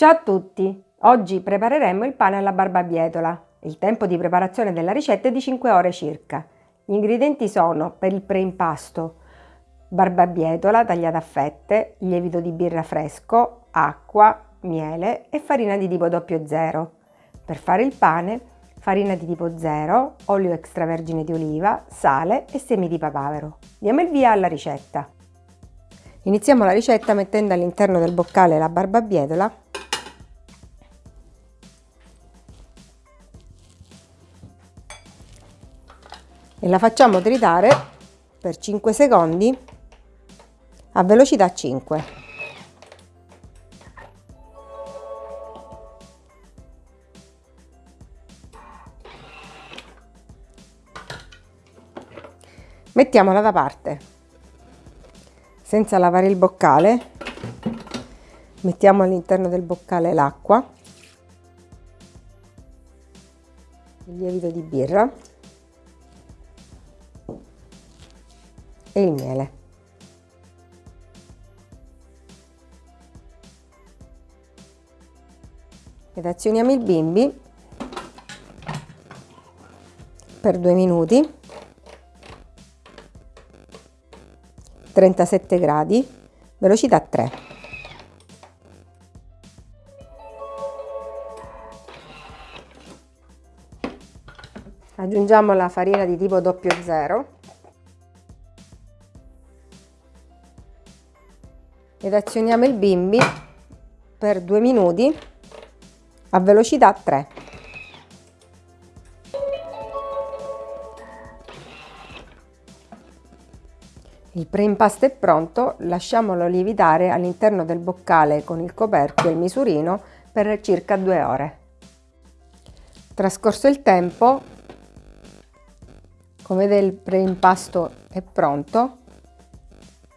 Ciao a tutti! Oggi prepareremo il pane alla barbabietola. Il tempo di preparazione della ricetta è di 5 ore circa. Gli ingredienti sono per il preimpasto barbabietola tagliata a fette, lievito di birra fresco, acqua, miele e farina di tipo 00. Per fare il pane farina di tipo 0, olio extravergine di oliva, sale e semi di papavero. Diamo il via alla ricetta. Iniziamo la ricetta mettendo all'interno del boccale la barbabietola e la facciamo tritare per 5 secondi a velocità 5. Mettiamola da parte. Senza lavare il boccale, mettiamo all'interno del boccale l'acqua, il lievito di birra e il miele. Ed azioniamo il bimbi per due minuti 37 gradi, velocità 3. Aggiungiamo la farina di tipo 00 ed azioniamo il bimbi per 2 minuti a velocità 3. Il preimpasto è pronto, lasciamolo lievitare all'interno del boccale con il coperchio e il misurino per circa due ore. Trascorso il tempo, come vedete il preimpasto è pronto,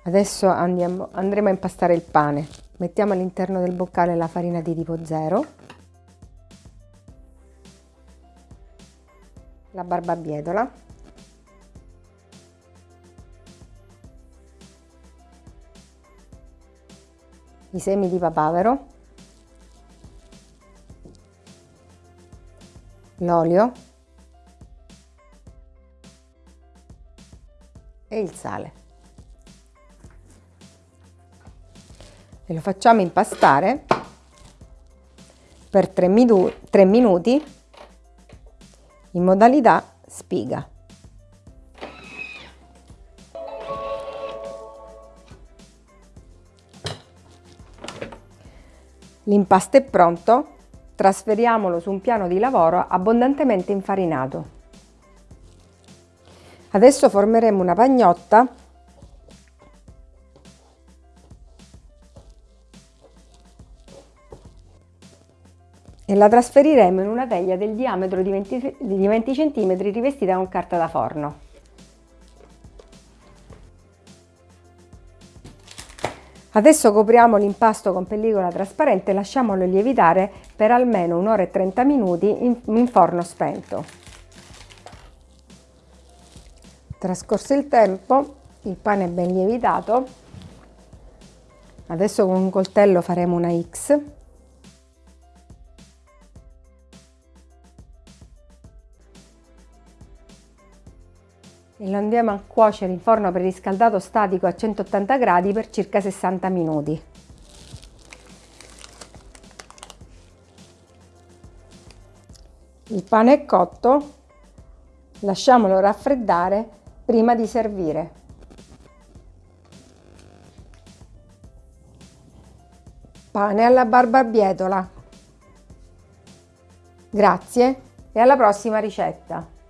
adesso andiamo, andremo a impastare il pane. Mettiamo all'interno del boccale la farina di tipo 0, la barbabietola, i semi di papavero, l'olio e il sale. E lo facciamo impastare per 3, minu 3 minuti in modalità spiga. L'impasto è pronto, trasferiamolo su un piano di lavoro abbondantemente infarinato. Adesso formeremo una pagnotta e la trasferiremo in una teglia del diametro di 20, di 20 cm rivestita con carta da forno. Adesso copriamo l'impasto con pellicola trasparente e lasciamolo lievitare per almeno un'ora e 30 minuti in, in forno spento. Trascorso il tempo, il pane è ben lievitato. Adesso con un coltello faremo una X e lo andiamo a cuocere in forno preriscaldato statico a 180 gradi per circa 60 minuti. Il pane è cotto, lasciamolo raffreddare prima di servire. Pane alla barbabietola. Grazie e alla prossima ricetta!